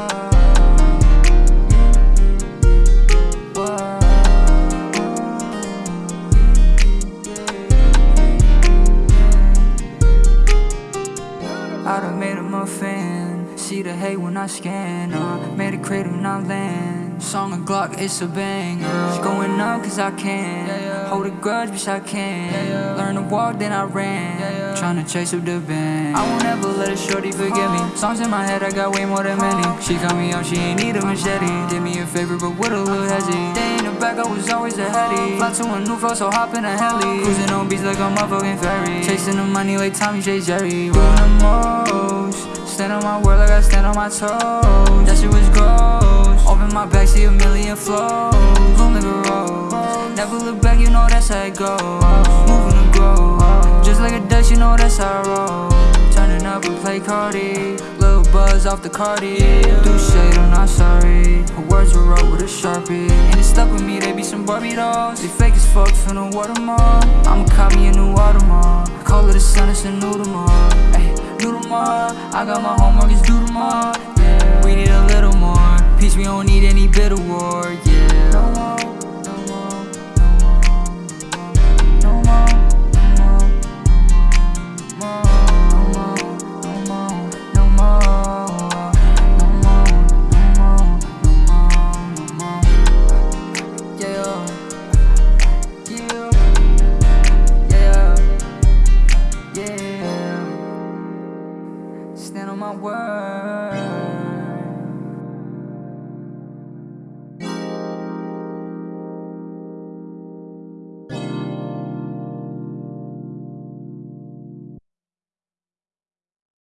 I done made him a fan. See the hate when I scan. Uh, made a cradle when I land. Song of Glock, it's a banger. It's going up cause I can. Hold a grudge, bitch, I can. Learn to walk, then I ran. Tryna chase up the band. I won't ever shorty forget me. Songs in my head, I got way more than many. She call me up, she ain't need a machete. Did me a favor, but with a little hezzy. Day in the back, I was always a heady. Fly to a new flow, so hop in a heli. Cruising on beats like a motherfucking ferry. Chasing the money like Tommy J. Jerry. Doing the most. Stand on my word like I stand on my toes. That shit was gross. Open my back, see a million flows. A rose. Never look back, you know that's how it goes. Play Cardi. Little buzz off the Cardi. Do shade, I'm not sorry. Her words were wrote with a sharpie. And it stuck with me, they be some Barbie dolls. They fake as fuck, finna watermark. I'ma cop me a new watermark. Call it a sun, it's a new tomorrow. Ay, new tomorrow. I got my homework, it's due tomorrow. Yeah, we need a little more. Peace, we don't need any bitter war. Stand on my word.